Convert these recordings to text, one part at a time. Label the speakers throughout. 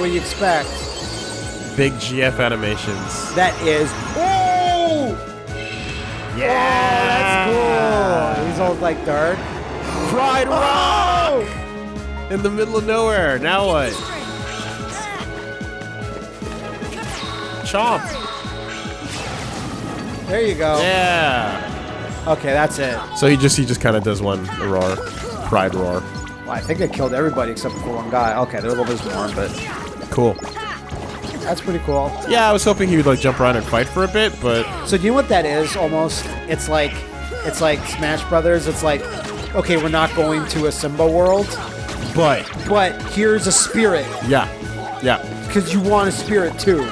Speaker 1: Oh,
Speaker 2: what you expect.
Speaker 1: big GF animations.
Speaker 2: That is. Oh!
Speaker 1: Yeah,
Speaker 2: Oh, that's cool. He's all like dark.
Speaker 1: Pride oh! Rock in the middle of nowhere. Now what? Chomp.
Speaker 2: There you go.
Speaker 1: Yeah.
Speaker 2: Okay, that's it.
Speaker 1: So he just he just kind of does one roar, pride roar.
Speaker 2: Well, I think I killed everybody except for one guy. Okay, there was a little bit more, but
Speaker 1: Cool.
Speaker 2: that's pretty cool.
Speaker 1: Yeah, I was hoping he would like jump around and fight for a bit, but
Speaker 2: So do you know what that is? Almost, it's like, it's like Smash Brothers. It's like, okay, we're not going to a Simba world,
Speaker 1: but
Speaker 2: but here's a spirit
Speaker 1: yeah, yeah.
Speaker 2: because you want a spirit too,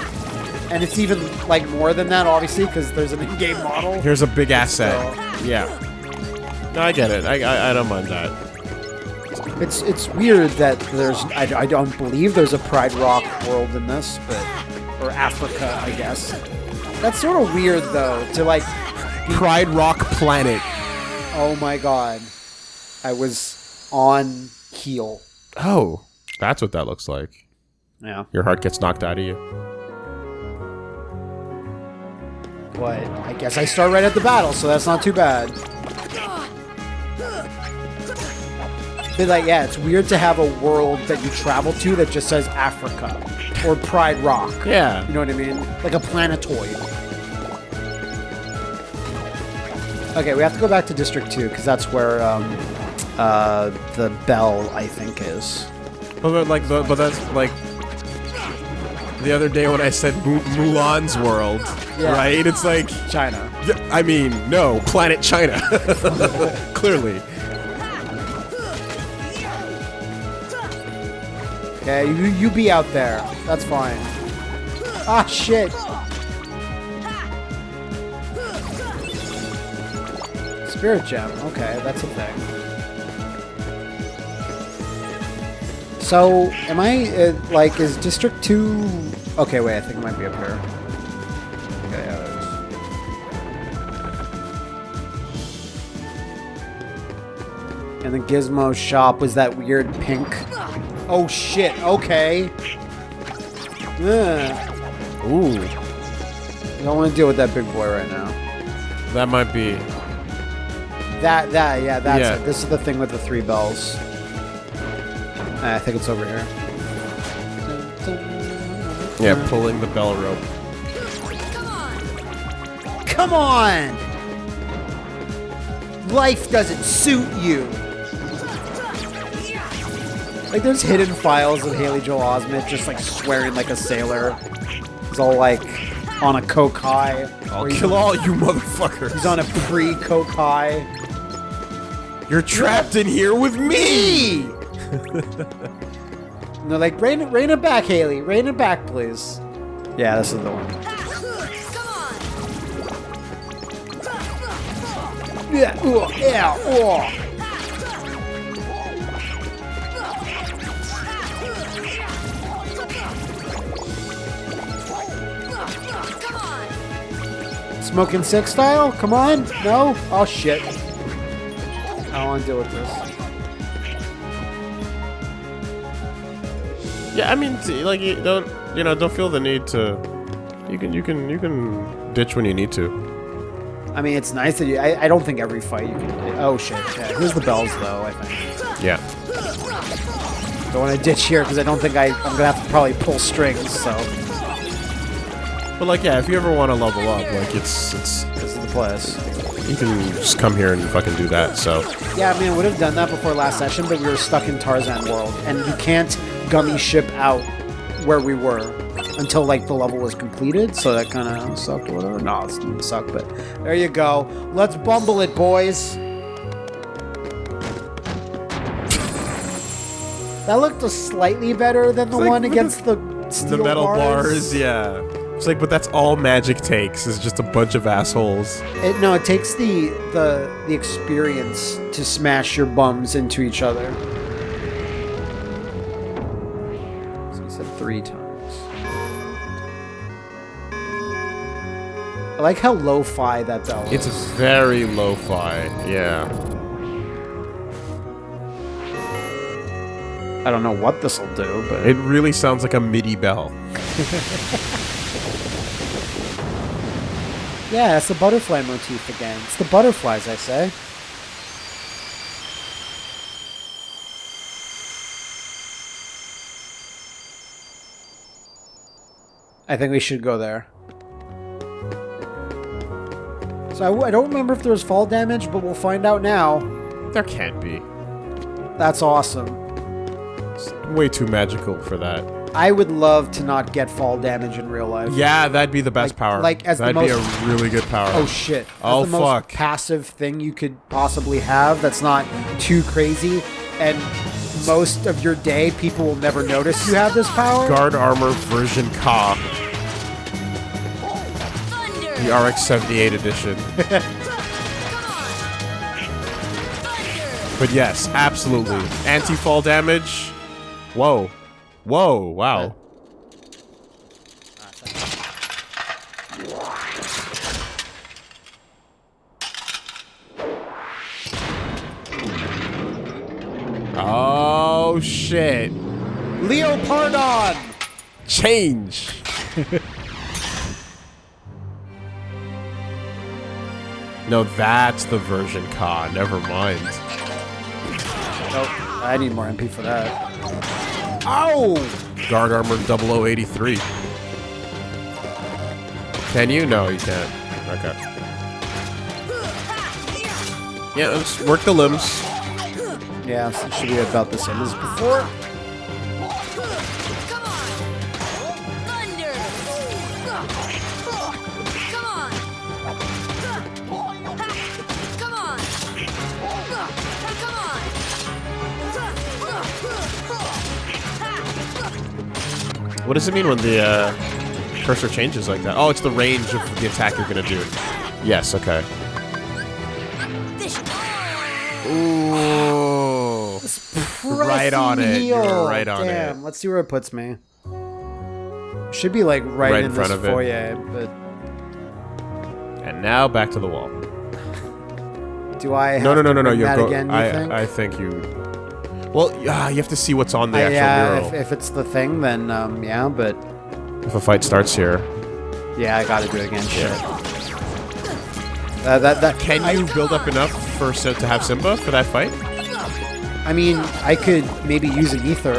Speaker 2: and it's even like more than that, obviously, because there's an in-game model.
Speaker 1: Here's a big asset. Yeah. No, I get it. I I, I don't mind that.
Speaker 2: It's it's weird that there's I, I don't believe there's a Pride Rock world in this, but or Africa, I guess. That's sort of weird though to like.
Speaker 1: Pride Rock Planet.
Speaker 2: Oh my god, I was on heel.
Speaker 1: Oh, that's what that looks like.
Speaker 2: Yeah,
Speaker 1: Your heart gets knocked out of you.
Speaker 2: but I guess I start right at the battle, so that's not too bad. But like, yeah, it's weird to have a world that you travel to that just says Africa or Pride Rock.
Speaker 1: Yeah.
Speaker 2: You know what I mean? Like a planetoid. Okay, we have to go back to District 2 because that's where um, uh, the bell, I think, is.
Speaker 1: But, but like, the, but that's like the other day when I said Mu- Mulan's world,
Speaker 2: Yeah.
Speaker 1: right? It's like,
Speaker 2: China.
Speaker 1: I mean, no, Planet China. Clearly.
Speaker 2: Okay, you, you be out there. That's fine. Ah, shit. Spirit Gem. Okay, that's a thing. So, am I, uh, like, is District 2... Okay, wait, I think it might be up here. Okay, yeah, there it is. And the Gizmo shop was that weird pink... Oh, shit, okay. Ugh.
Speaker 1: Ooh,
Speaker 2: I don't want to deal with that big boy right now.
Speaker 1: that might be.
Speaker 2: That, that, yeah, that's
Speaker 1: Yeah.
Speaker 2: it. This is the thing with the three bells. I think it's over here.
Speaker 1: Yeah, pulling the bell rope.
Speaker 2: Come on! Life doesn't suit you. Like, there's hidden files of Haley Joel Osment just like swearing like a sailor. He's all like on a coke high.
Speaker 1: I'll kill all you motherfuckers.
Speaker 2: He's on a pre-coke high.
Speaker 1: You're trapped in here with me.
Speaker 2: And they're like, rein it, rein it back, Haley. Rein it back, please. Yeah, this is the one. Yeah, ooh, yeah, ooh. Smoking six style? Come on? No? Oh shit. I don't want to deal with this.
Speaker 1: Yeah, I mean, like you don't, you know, don't feel the need to. You can, you can, you can ditch when you need to.
Speaker 2: I mean, it's nice that you. I, I don't think every fight you can. Oh shit! Yeah, here's the bells though. I think.
Speaker 1: Yeah.
Speaker 2: Don't want to ditch here because I don't think I. I'm gonna have to probably pull strings. So
Speaker 1: But like, yeah, if you ever want to level up, like it's, it's,
Speaker 2: this is the place.
Speaker 1: you can just come here and fucking do that. So
Speaker 2: Yeah, I mean, I would have done that before last session, but we were stuck in Tarzan World, and you can't gummy ship out where we were until like the level was completed. So that kind of sucked or whatever. No, it didn't suck, but there you go. Let's bumble it, boys. That looked slightly better than the
Speaker 1: like
Speaker 2: one against the
Speaker 1: the metal bars. yeah. It's like, but that's all magic takes is just a bunch of assholes.
Speaker 2: It, no, it takes the the the experience to smash your bums into each other. So you said three times. I like how lo-fi that bell
Speaker 1: It's very lo-fi. Yeah.
Speaker 2: I don't know what this will do, but
Speaker 1: It really sounds like a MIDI bell.
Speaker 2: yeah, it's the butterfly motif again. It's the butterflies, I say. I think we should go there. So I w- I don't remember if there was fall damage, but we'll find out now.
Speaker 1: There can't be.
Speaker 2: That's awesome.
Speaker 1: It's way too magical for that.
Speaker 2: I would love to not get fall damage in real life.
Speaker 1: Yeah, that'd be the best
Speaker 2: Like-
Speaker 1: power.
Speaker 2: like as the
Speaker 1: that'd be
Speaker 2: most-
Speaker 1: a really good power.
Speaker 2: Oh shit. That's
Speaker 1: Oh,
Speaker 2: the most
Speaker 1: fuck.
Speaker 2: passive thing you could possibly have that's not too crazy and most of your day people will never notice you have this power.
Speaker 1: Guard armor version Ka, the RX 78 edition.
Speaker 3: Come on! Thunder!
Speaker 1: but yes, absolutely. Anti fall damage. Whoa. Whoa, wow. Oh shit.
Speaker 2: Leopardon!
Speaker 1: Change. no, that's the version Ka. Never mind.
Speaker 2: Oh, I need more MP for that. Ow!
Speaker 1: Guard armor 0083. Can you? No, you can't. Okay. Yeah, let's work the limbs.
Speaker 2: Yeah, should be about the same as before.
Speaker 1: What does it mean when the uh, cursor changes like that? Oh, it's the range of the attack you're gonna do. Yes, okay. Ooh. Right on
Speaker 2: Pressing
Speaker 1: it. You're right on
Speaker 2: Damn,
Speaker 1: it.
Speaker 2: let's see where it puts me. Should be like right,
Speaker 1: Right
Speaker 2: in,
Speaker 1: in front
Speaker 2: this
Speaker 1: of it.
Speaker 2: foyer, but
Speaker 1: And now back to the wall.
Speaker 2: do I have
Speaker 1: No, no, no,
Speaker 2: to
Speaker 1: no, no.
Speaker 2: bring
Speaker 1: You
Speaker 2: that
Speaker 1: go.
Speaker 2: again, you
Speaker 1: I,
Speaker 2: think?
Speaker 1: I think you. Well, yeah, you have to see what's on the
Speaker 2: Uh,
Speaker 1: actual
Speaker 2: yeah, if, if it's the thing, then um, yeah, but
Speaker 1: if a fight starts here,
Speaker 2: yeah, I gotta do it again. Shit. Uh, that that
Speaker 1: can
Speaker 2: I,
Speaker 1: you build up enough for Sim- to have Simba for that fight?
Speaker 2: I mean, I could maybe use an ether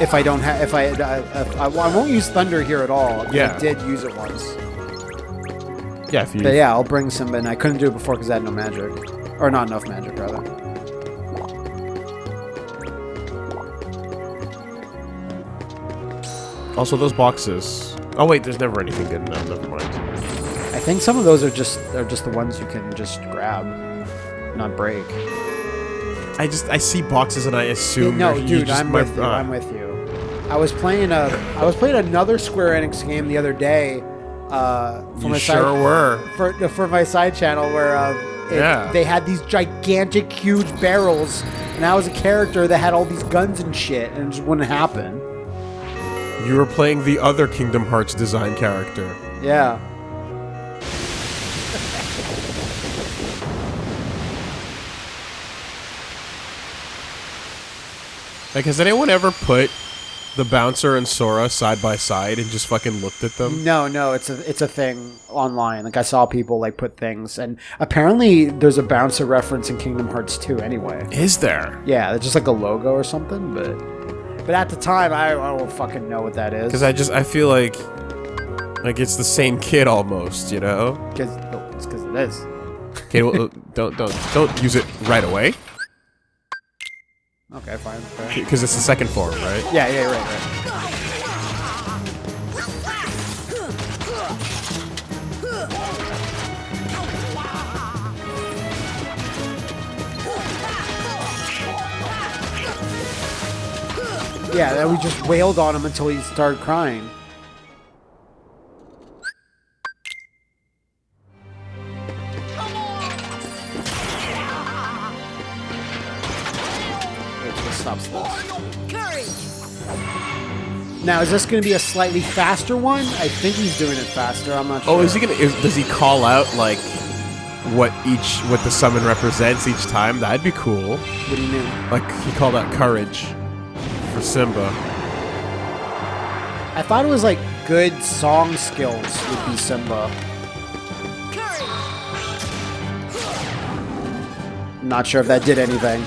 Speaker 2: if I don't have if I uh, if I, I won't use thunder here at all.
Speaker 1: Yeah.
Speaker 2: I did use it once.
Speaker 1: Yeah, if you.
Speaker 2: But yeah, I'll bring Simba, and I couldn't do it before because I had no magic, or not enough magic rather.
Speaker 1: Also, those boxes. Oh wait, there's never anything good enough. Never mind.
Speaker 2: I think some of those are just are just the ones you can just grab, not break.
Speaker 1: I just I see boxes and I assume.
Speaker 2: no, dude,
Speaker 1: just
Speaker 2: I'm
Speaker 1: might-
Speaker 2: with you.
Speaker 1: uh,
Speaker 2: I'm with you. I was playing a I was playing another Square Enix game the other day. Uh, for
Speaker 1: You
Speaker 2: my
Speaker 1: sure
Speaker 2: side,
Speaker 1: were.
Speaker 2: for for my side channel where uh, it-
Speaker 1: Yeah.
Speaker 2: they had these gigantic, huge barrels, and I was a character that had all these guns and shit, and it just wouldn't happen.
Speaker 1: You were playing the other Kingdom Hearts design character.
Speaker 2: Yeah.
Speaker 1: Like, has anyone ever put the bouncer and Sora side by side and just fucking looked at them?
Speaker 2: No, no, it's a it's a thing online. Like I saw people like put things, and apparently there's a bouncer reference in Kingdom Hearts 2 anyway.
Speaker 1: Is there?
Speaker 2: Yeah, it's just like a logo or something, but but at the time I, I don't fucking know what that is.
Speaker 1: Because I just I feel like like it's the same kid almost, you know?
Speaker 2: because it's because it is.
Speaker 1: Okay, well, uh, don't don't don't use it right away
Speaker 2: Okay, fine.
Speaker 1: because it's the second form, right?
Speaker 2: Yeah, yeah, right, right. Yeah, then we just wailed on him until he started crying. Wait, what stops?
Speaker 3: Courage!
Speaker 2: Now, is this going to be a slightly faster one? I think he's doing it faster. I'm not sure.
Speaker 1: Oh, is he gonna? Does he call out like what each what the summon represents each time? That'd be cool.
Speaker 2: What do you mean?
Speaker 1: Like he called out courage. For Simba.
Speaker 2: I thought it was like good song skills would be Simba. Not sure if that did anything.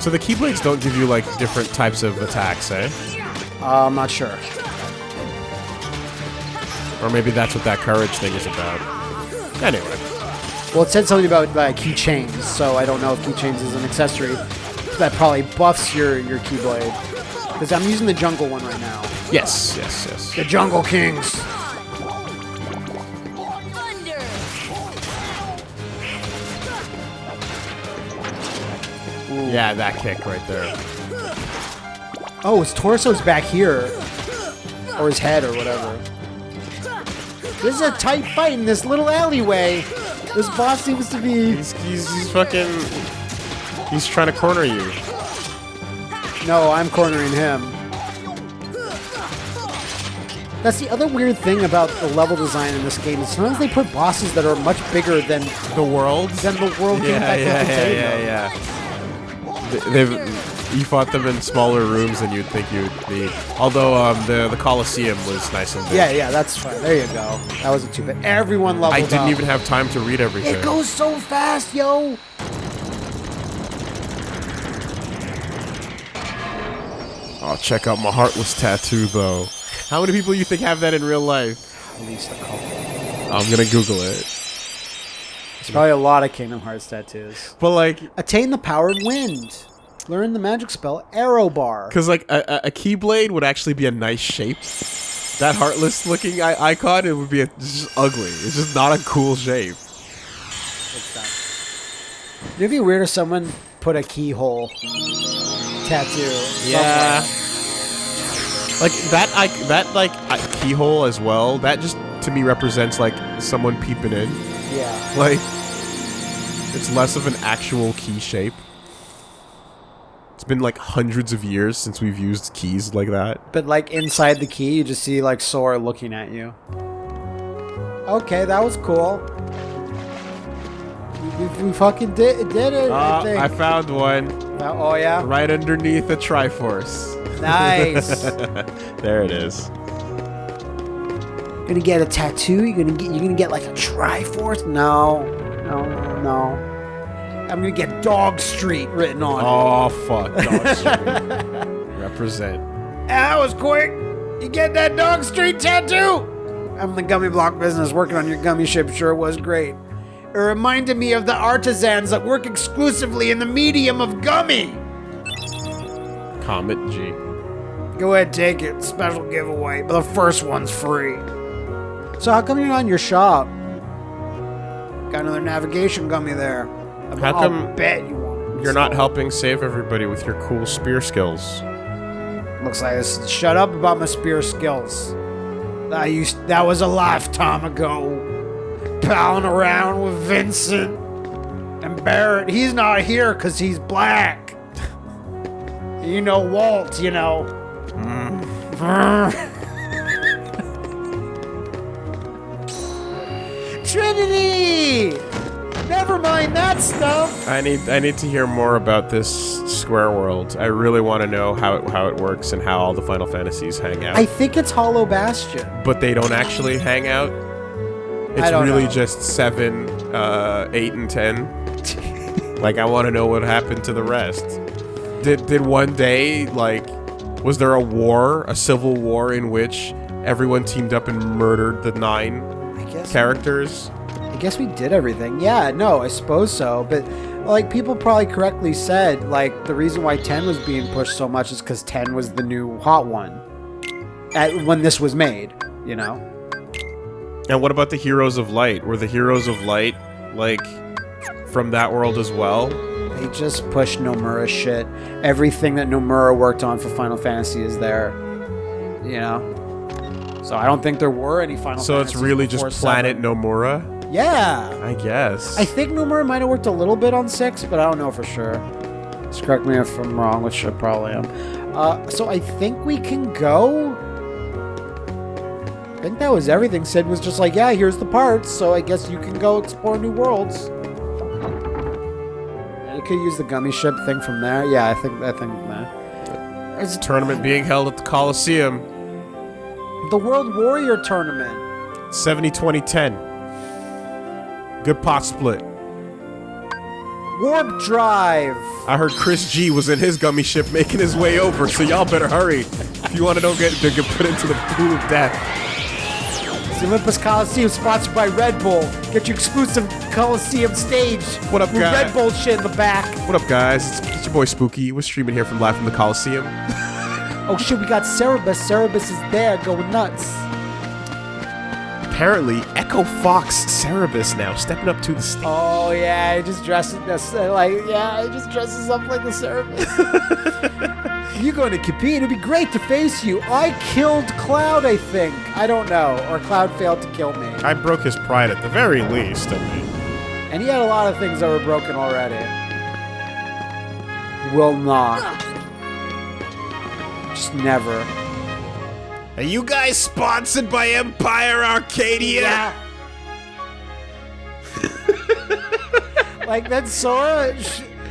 Speaker 1: So the Keyblades don't give you like different types of attacks, eh?
Speaker 2: Uh, I'm not sure.
Speaker 1: Or maybe that's what that courage thing is about. Anyway,
Speaker 2: Well, it said something about uh, keychains, so I don't know if keychains is an accessory that probably buffs your your keyblade. Because I'm using the jungle one right now.
Speaker 1: yes, yes, yes.
Speaker 2: The Jungle Kings.
Speaker 3: Thunder.
Speaker 1: Yeah, that kick right there.
Speaker 2: Oh, his torso's back here, or his head, or whatever. This is a tight fight in this little alleyway. This boss seems to be.
Speaker 1: He's, he's, he's fucking. He's trying to corner you.
Speaker 2: No, I'm cornering him. That's the other weird thing about the level design in this game. Is sometimes they put bosses that are much bigger than
Speaker 1: The world?
Speaker 2: than the world game
Speaker 1: Yeah, yeah, yeah,
Speaker 2: contain
Speaker 1: yeah, yeah. They've. You fought them in smaller rooms than you'd think you'd need. Although um, the the Coliseum was nice and big.
Speaker 2: Yeah, yeah, that's fine. There you go. That wasn't too bad. Everyone leveled
Speaker 1: I didn't
Speaker 2: up.
Speaker 1: even have time to read everything.
Speaker 2: It goes so fast, yo.
Speaker 1: Oh, check out my heartless tattoo, though. How many people you think have that in real life?
Speaker 2: At least a couple.
Speaker 1: I'm gonna Google it.
Speaker 2: There's probably a lot of Kingdom Hearts tattoos.
Speaker 1: But like,
Speaker 2: Attain the power of wind. Learn the magic spell Aero Bar.
Speaker 1: cause like a, a, a keyblade would actually be a nice shape. That heartless looking I- icon, it would be a, just ugly. It's just not a cool shape.
Speaker 2: It'd be weird if someone put a keyhole tattoo.
Speaker 1: Yeah.
Speaker 2: somewhere.
Speaker 1: Like that, I that like I- keyhole as well. That just to me represents like someone peeping in.
Speaker 2: Yeah.
Speaker 1: Like, it's less of an actual key shape. It's been like hundreds of years since we've used keys like that.
Speaker 2: But like inside the key, you just see like Sora looking at you. Okay, that was cool. We, we, fucking did, did it. I
Speaker 1: Uh,
Speaker 2: think.
Speaker 1: I found one
Speaker 2: Uh, oh yeah.
Speaker 1: right underneath the Triforce.
Speaker 2: Nice.
Speaker 1: there it is.
Speaker 2: You're gonna get a tattoo? You're gonna get you're gonna get like a Triforce? No, no, no. I'm gonna get Dog Street written on. it.
Speaker 1: Oh fuck, Dog Street. Represent.
Speaker 2: That was quick. You get that Dog Street tattoo? I'm in the gummy block business. Working on your gummy ship sure was great. It reminded me of the artisans that work exclusively in the medium of gummy.
Speaker 1: Comet G.
Speaker 2: Go ahead, take it. Special giveaway, but the first one's free. So how come you're not in your shop? Got another navigation gummy there.
Speaker 1: How
Speaker 2: I'll
Speaker 1: come
Speaker 2: bet you.
Speaker 1: You're not helping save everybody with your cool spear skills.
Speaker 2: Looks like I I s- shut up about my spear skills. I used that was a lifetime ago. Palling around with Vincent and Barret. He's not here because he's black. you know Walt, you know. Hmm. Trinity! Never mind that stuff.
Speaker 1: I need I need to hear more about this Square World. I really want to know how it, how it works and how all the Final Fantasies hang out.
Speaker 2: I think it's Hollow Bastion.
Speaker 1: but they don't actually hang out. It's really
Speaker 2: know.
Speaker 1: just seven, uh, eight, and ten. like I want to know what happened to the rest. Did did one day like was there a war, a civil war in which everyone teamed up and murdered the nine
Speaker 2: I guess
Speaker 1: characters?
Speaker 2: I guess we did everything. Yeah, no, I suppose so. But like people probably correctly said, like the reason why 10 was being pushed so much is because 10 was the new hot one. At, when this was made, you know.
Speaker 1: And what about the Heroes of Light? Were the Heroes of Light like from that world as well?
Speaker 2: They just pushed Nomura shit. Everything that Nomura worked on for Final Fantasy is there. You know. So I don't think there were any Final.
Speaker 1: So it's really just Planet
Speaker 2: seven.
Speaker 1: Nomura?
Speaker 2: Yeah.
Speaker 1: I guess.
Speaker 2: I think Nomura might have worked a little bit on six, but I don't know for sure. Just correct me if I'm wrong, which I probably am. Uh, so I think we can go. I think that was everything. Cid was just like, yeah, here's the parts, so I guess you can go explore new worlds. You could use the gummy ship thing from there. Yeah, I think I think that.
Speaker 1: There's a tournament being held at the Coliseum.
Speaker 2: The World Warrior Tournament.
Speaker 1: 70 20 10. Good pot split.
Speaker 2: Warp Drive.
Speaker 1: I heard Chris G was in his gummy ship making his way over, so y'all better hurry if you want to don't get to get put into the pool of death.
Speaker 2: The Olympus Coliseum, sponsored by Red Bull. Get your exclusive Coliseum stage.
Speaker 1: What up,
Speaker 2: with? Red Bull shit in the back.
Speaker 1: What up, guys? It's, it's your boy Spooky. We're streaming here from live from the Coliseum.
Speaker 2: Oh shit, we got Cerberus. Cerberus is there, going nuts.
Speaker 1: Apparently, Echo Fox Cerberus now stepping up to the stage.
Speaker 2: Oh yeah, he just dresses this uh, like yeah, he just dresses up like the Cerberus. You're going to compete. It'd be great to face you. I killed Cloud, I think. I don't know, or Cloud failed to kill me.
Speaker 1: I broke his pride at the very least. I mean,
Speaker 2: And he had a lot of things that were broken already. Will not. Just never.
Speaker 1: Are you guys sponsored by Empire Arcadia? Yeah.
Speaker 2: like then Sora,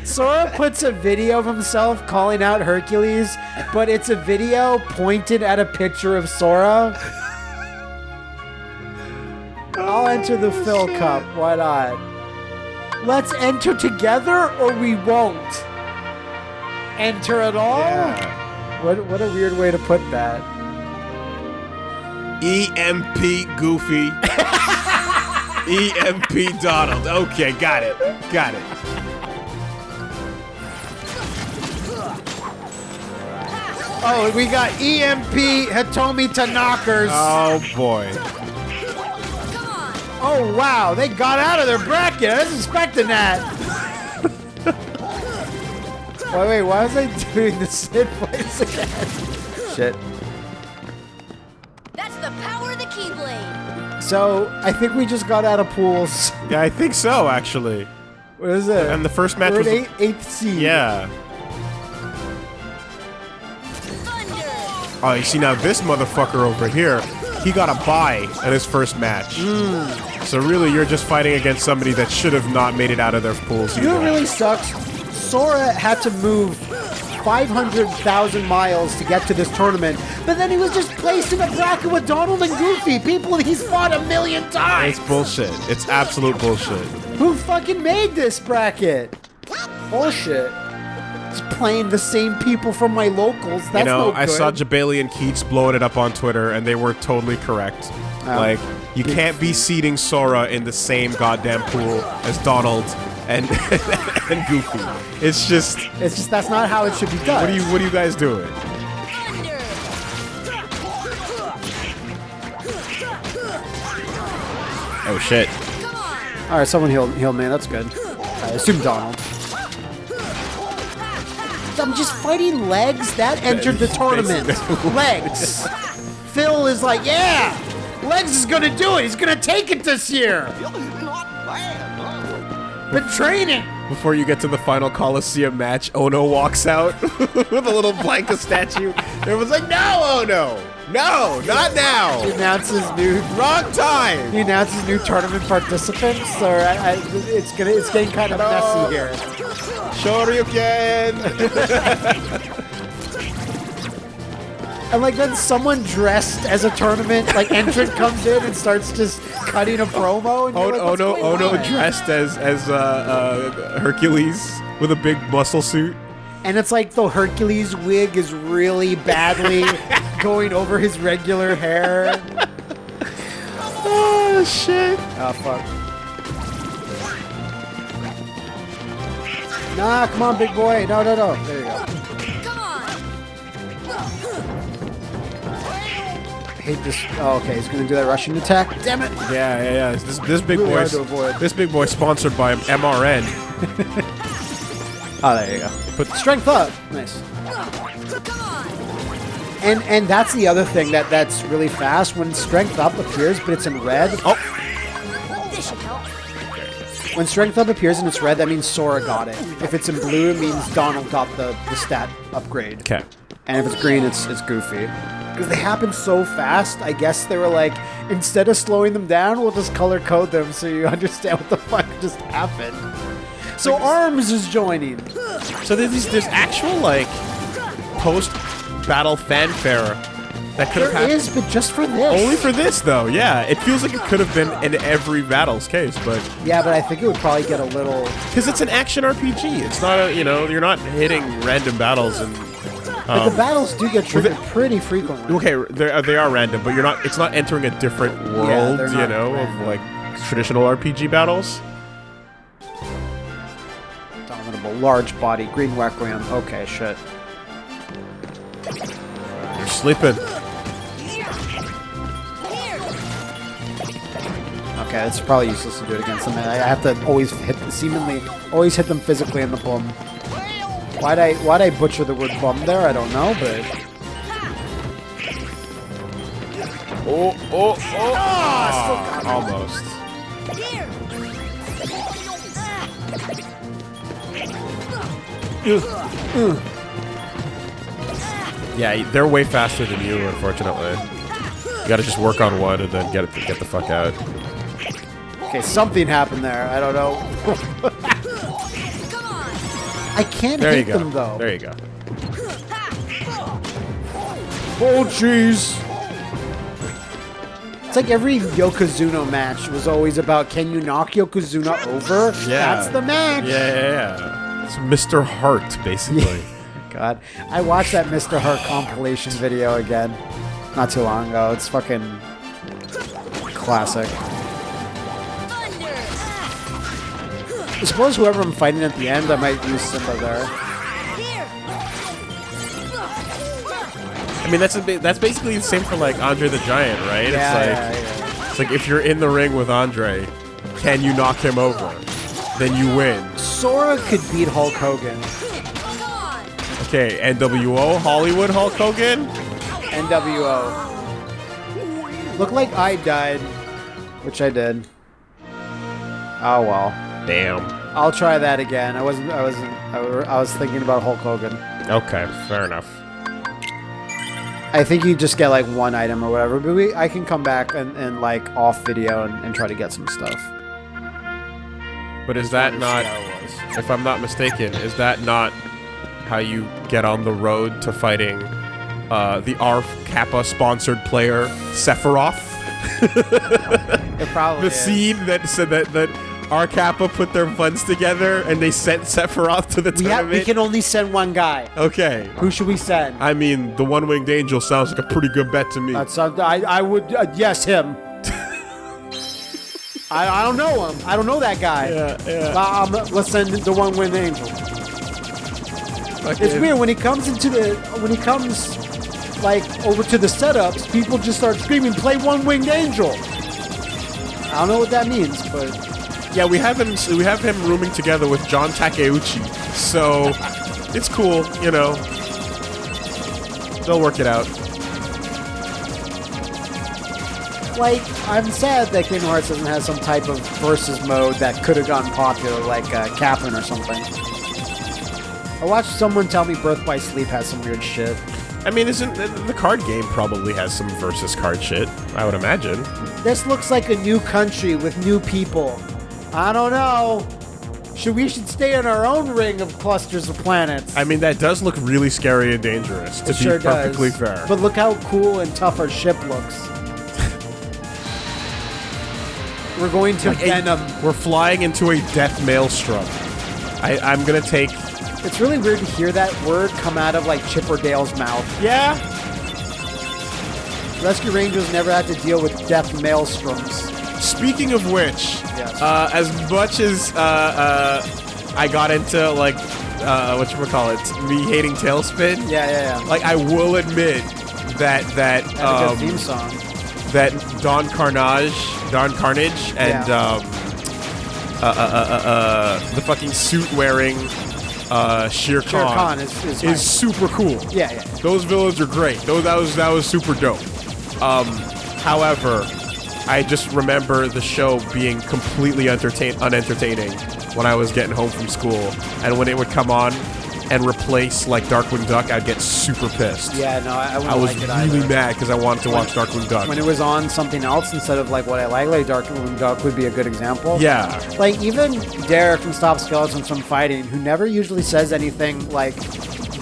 Speaker 2: Sora puts a video of himself calling out Hercules, but it's a video pointed at a picture of Sora. I'll enter the oh, Phil Cup. Why not? Let's enter together, or we won't. Enter at all?
Speaker 1: Yeah.
Speaker 2: What what a weird way to put that.
Speaker 1: EMP Goofy. EMP Donald. Okay, got it. Got it.
Speaker 2: Oh, we got EMP Hitomi to knockers.
Speaker 1: Oh boy.
Speaker 2: Oh wow, they got out of their bracket. I was expecting that. wait, wait, why was I doing the Cid voice again? Shit. So I think we just got out of pools.
Speaker 1: Yeah, I think so actually.
Speaker 2: What is it?
Speaker 1: And the first match
Speaker 2: We're
Speaker 1: was
Speaker 2: eight, eighth seed.
Speaker 1: yeah. Oh, you see now this motherfucker over here, he got a bye at his first match. Hmm. So really, you're just fighting against somebody that should have not made it out of their pools.
Speaker 2: You know what really sucks? Sora had to move 500,000 miles to get to this tournament, but then he was just placed in a bracket with Donald and Goofy, people he's fought a million times.
Speaker 1: It's bullshit. It's absolute bullshit.
Speaker 2: Who fucking made this bracket? Bullshit. It's playing the same people from my locals. That's
Speaker 1: you know,
Speaker 2: no
Speaker 1: I saw Jebailey and Keits blowing it up on Twitter, and they were totally correct.
Speaker 2: Oh.
Speaker 1: Like, you can't be seeding Sora in the same goddamn pool as Donald and and Goofy. It's just,
Speaker 2: It's just that's not how it should be done.
Speaker 1: what are you, what are you guys doing?
Speaker 3: Thunder.
Speaker 1: Oh shit!
Speaker 2: All right, someone heal heal me. That's good. I assume Donald. I'm just fighting legs. That entered the tournament. legs. Phil is like, yeah, legs is gonna do it. He's gonna take it this year. Been training.
Speaker 1: Before you get to the final Coliseum match, Ono walks out with a little Blanka statue. Everyone's like, "No, Ono, no, not now,
Speaker 2: He announces new.
Speaker 1: wrong time."
Speaker 2: He announces new tournament participants, or I, I, it's gonna it's getting kind of messy here.
Speaker 1: Shoryuken.
Speaker 2: And like then someone dressed as a tournament like entrant comes in and starts just cutting a promo. And
Speaker 1: Ono,
Speaker 2: like, "What's
Speaker 1: Ono,
Speaker 2: going
Speaker 1: Ono
Speaker 2: on?"
Speaker 1: dressed as as uh, uh, Hercules with a big muscle suit.
Speaker 2: And it's like the Hercules wig is really badly going over his regular hair.
Speaker 1: Oh shit!
Speaker 2: Oh fuck. Nah, come on, big boy. No, no, no. There you go. Hate this. Oh, okay. He's gonna do that Russian attack. Damn it.
Speaker 1: Yeah, yeah, yeah. This this big
Speaker 2: Really
Speaker 1: boy.
Speaker 2: hard to avoid.
Speaker 1: This big boy sponsored by MRN.
Speaker 2: Oh, there you go.
Speaker 1: Put
Speaker 2: Strength up. Nice. And and that's the other thing that that's really fast when strength up appears, but it's in red.
Speaker 1: oh,
Speaker 3: This should help.
Speaker 2: When strength up appears and it's red, that means Sora got it. If it's in blue, it means Donald got the, the stat upgrade.
Speaker 1: okay.
Speaker 2: And if it's green, it's it's Goofy. Because they happen so fast. I guess they were like, instead of slowing them down, we'll just color code them so you understand what the fuck just happened. So Arms is joining.
Speaker 1: So there's there's actual like post battle fanfare that could have happened.
Speaker 2: is, but just for this.
Speaker 1: Only for this though, yeah. It feels like it could have been in every battle's case, but
Speaker 2: yeah, but I think it would probably get a little.
Speaker 1: because it's an action RPG, it's not a you know you're not hitting random battles and.
Speaker 2: But
Speaker 1: Um,
Speaker 2: the battles do get triggered pretty frequently.
Speaker 1: okay, they're, they are random, but you're not. It's not entering a different world,
Speaker 2: they're
Speaker 1: you
Speaker 2: not
Speaker 1: know,
Speaker 2: random.
Speaker 1: of like traditional RPG battles.
Speaker 2: Dominable, large body, green requiem. Okay, shit.
Speaker 1: You're sleeping.
Speaker 2: Okay, it's probably useless to do it against them. I I have to always hit, seemingly, always hit them physically in the bum. Why'd I, why'd I butcher the word bum there? I don't know, but
Speaker 1: Oh, oh, oh! Ah, almost. Yeah, they're way faster than you, unfortunately. You gotta just work on one and then get it, get the fuck out.
Speaker 2: okay, something happened there. I don't know. I can't
Speaker 1: There go.
Speaker 2: them though.
Speaker 1: There you go.
Speaker 2: Oh jeez. It's like every Yokozuna match was always about can you knock Yokozuna over?
Speaker 1: Yeah.
Speaker 2: That's the match.
Speaker 1: Yeah, yeah, yeah. It's Mr. Hart, basically.
Speaker 2: God, I watched that Mr. Hart compilation video again not too long ago. It's fucking classic. I suppose whoever I'm fighting at the end, I might use Simba there.
Speaker 1: I mean, that's a that's basically the same for like Andre the Giant, right?
Speaker 2: Yeah,
Speaker 1: it's like
Speaker 2: yeah, yeah.
Speaker 1: it's like if you're in the ring with Andre, can you knock him over? Then you win.
Speaker 2: Sora could beat Hulk Hogan.
Speaker 1: Okay, NWO Hollywood Hulk Hogan.
Speaker 2: NWO. Look like I died, which I did. Oh well.
Speaker 1: Damn.
Speaker 2: I'll try that again. I wasn't. I wasn't. I was thinking about Hulk Hogan.
Speaker 1: Okay, fair enough.
Speaker 2: I think you just get like one item or whatever, but we, I can come back and, and like off video and, and try to get some stuff.
Speaker 1: But is that not,
Speaker 2: how it was.
Speaker 1: if I'm not mistaken, is that not how you get on the road to fighting uh, the ARF Kappa sponsored player Sephiroth?
Speaker 2: It probably
Speaker 1: The
Speaker 2: is.
Speaker 1: scene that said that that R Kappa put their funds together and they sent Sephiroth to the
Speaker 2: We,
Speaker 1: tournament.
Speaker 2: we can only send one guy.
Speaker 1: okay.
Speaker 2: Who should we send?
Speaker 1: I mean, the one winged angel sounds like a pretty good bet to me.
Speaker 2: That's uh, I, I would uh, yes him. I, I don't know him. I don't know that guy.
Speaker 1: yeah, yeah.
Speaker 2: Uh, um, let's send the one winged angel. Okay. It's weird when he comes into the when he comes like over to the setups, people just start screaming, "Play one winged angel." I don't know what that means, but
Speaker 1: Yeah, we have him. We have him rooming together with John Takeuchi, so it's cool. You know, they'll work it out.
Speaker 2: like I'm sad that Kingdom Hearts doesn't have some type of versus mode that could have gotten popular, like uh, Catherine or something. I watched someone tell me Birth by Sleep has some weird shit.
Speaker 1: I mean, isn't the card game probably has some versus card shit? I would imagine.
Speaker 2: This looks like a new country with new people. I don't know. Should we should stay in our own ring of clusters of planets?
Speaker 1: I mean, that does look really scary and dangerous. To
Speaker 2: It
Speaker 1: be
Speaker 2: sure
Speaker 1: perfectly
Speaker 2: does.
Speaker 1: fair.
Speaker 2: But look how cool and tough our ship looks. We're going to Venom.
Speaker 1: We're flying into a death maelstrom. I, I'm gonna take.
Speaker 2: It's really weird to hear that word come out of like Chip or Dale's mouth.
Speaker 1: Yeah.
Speaker 2: Rescue Rangers never had to deal with death maelstroms.
Speaker 1: Speaking of which,
Speaker 2: Yes.
Speaker 1: uh, as much as uh, uh, I got into like uh, what you call it, me hating TaleSpin,
Speaker 2: Yeah, yeah, yeah.
Speaker 1: like I will admit that that um,
Speaker 2: theme song.
Speaker 1: that Don Carnage, Don Carnage, and
Speaker 2: Yeah.
Speaker 1: um, uh, uh, uh, uh, uh, the fucking suit wearing uh, Shere Khan,
Speaker 2: Shere Khan is- is hype.
Speaker 1: super cool.
Speaker 2: Yeah, yeah.
Speaker 1: Those villains are great. Those that was that was super dope. Um, however, I just remember the show being completely entertain unentertaining when I was getting home from school, and when it would come on, and replace like Darkwing Duck, I'd get super pissed.
Speaker 2: Yeah, no, I, I
Speaker 1: I was
Speaker 2: like
Speaker 1: really mad because I wanted to watch Darkwing Duck.
Speaker 2: When it was on something else instead of like what I like, like Darkwing Duck would be a good example.
Speaker 1: yeah,
Speaker 2: Like even Derek from Stop Skeletons from Fighting, who never usually says anything like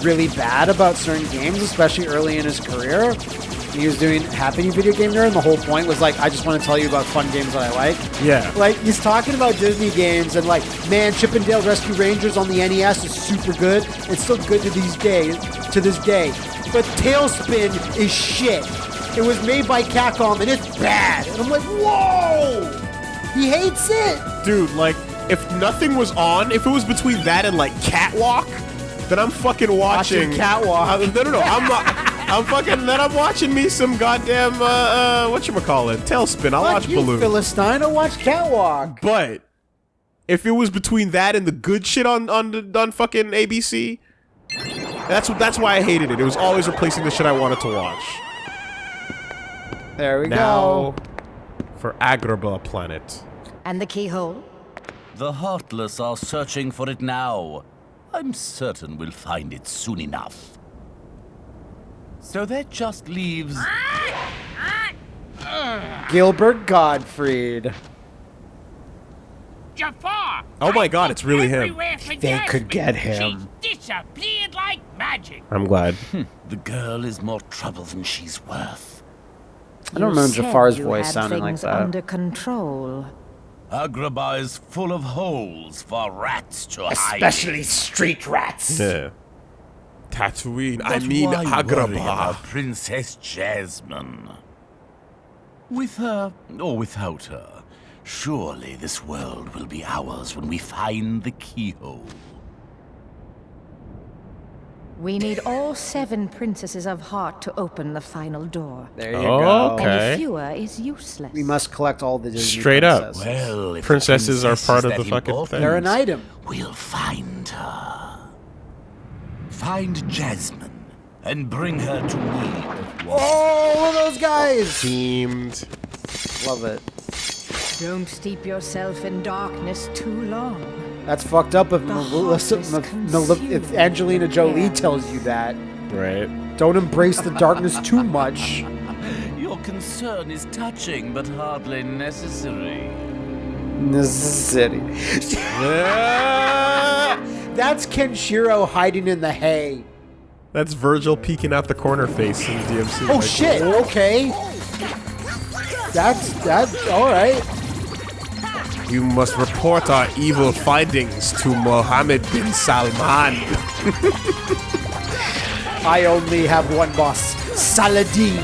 Speaker 2: really bad about certain games, especially early in his career. He was doing Happy Video Game Nerd, and the whole point was like, I just want to tell you about fun games that I like.
Speaker 1: yeah.
Speaker 2: Like he's talking about Disney games and like, man, Chip and Dale Rescue Rangers on the NES is super good. It's still good to these days, to this day. But TaleSpin is shit. It was made by Capcom and it's bad. And I'm like, whoa! He hates it.
Speaker 1: dude, like if nothing was on, if it was between that and like Catwalk, then I'm fucking watching,
Speaker 2: Watching Catwalk.
Speaker 1: Uh, no, no, no, I'm not. I'm fucking. Then I'm watching me some goddamn uh, uh what you call it, TaleSpin. I'll
Speaker 2: Fuck
Speaker 1: watch
Speaker 2: you,
Speaker 1: Balloon.
Speaker 2: Philistine. I watch Catwalk.
Speaker 1: But if it was between that and the good shit on on the, on fucking ABC, that's what that's why I hated it. It was always replacing the shit I wanted to watch.
Speaker 2: There we
Speaker 1: Now
Speaker 2: go.
Speaker 1: for Agrabah Planet.
Speaker 3: And the keyhole?
Speaker 4: The Heartless are searching for it now. I'm certain we'll find it soon enough. So that just leaves.
Speaker 2: Gilbert Gottfried.
Speaker 5: Jafar!
Speaker 1: Oh my God, it's really him.
Speaker 2: They could get him.
Speaker 5: She disappeared like magic.
Speaker 1: I'm glad. Hmm.
Speaker 4: The girl is more trouble than she's worth.
Speaker 2: I don't remember Jafar's voice sounding like that.
Speaker 6: Under control.
Speaker 4: Agrabah is full of holes for rats to hide.
Speaker 2: Especially street rats.
Speaker 1: Yeah. Tatooine. I mean
Speaker 4: why worry about
Speaker 1: Agrabah.
Speaker 4: Princess Jasmine. With her or without her, surely this world will be ours when we find the keyhole.
Speaker 6: We need all seven princesses of heart to open the final door.
Speaker 2: There you
Speaker 1: Oh,
Speaker 2: go.
Speaker 1: okay.
Speaker 6: Any fewer is useless.
Speaker 2: We must collect all the Disney
Speaker 1: Straight up.
Speaker 2: princesses.
Speaker 4: Well, if the
Speaker 1: Princesses are part of the fucking thing.
Speaker 2: They're an item.
Speaker 4: We'll find her. Find Jasmine and bring her to me.
Speaker 2: Oh, look at those guys.
Speaker 1: Oh, Teamed.
Speaker 2: Love it.
Speaker 6: Don't steep yourself in darkness too long.
Speaker 2: That's fucked up if, Melissa,
Speaker 6: heart is
Speaker 2: M- Mel- if Angelina Jolie
Speaker 6: Yeah.
Speaker 2: tells you that.
Speaker 1: Right.
Speaker 2: Don't embrace the darkness too much.
Speaker 4: Your concern is touching, but hardly necessary.
Speaker 2: Necessity. That's Kenshiro hiding in the hay.
Speaker 1: That's Vergil peeking out the corner face in DMC.
Speaker 2: Oh shit, okay. That's, that's, alright.
Speaker 1: You must report our evil findings to Mohammed bin Salman.
Speaker 2: I only have one boss, Saladin.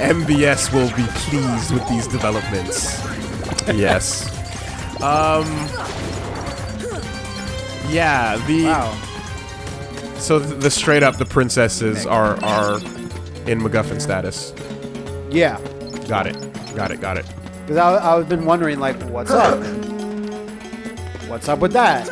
Speaker 1: MBS will be pleased with these developments. yes. Um. Yeah. The
Speaker 2: Wow.
Speaker 1: so the, the straight up the princesses are are in MacGuffin status.
Speaker 2: Yeah.
Speaker 1: Got it. Got it. Got it.
Speaker 2: Because I've been wondering, like, what's up? What's up with that?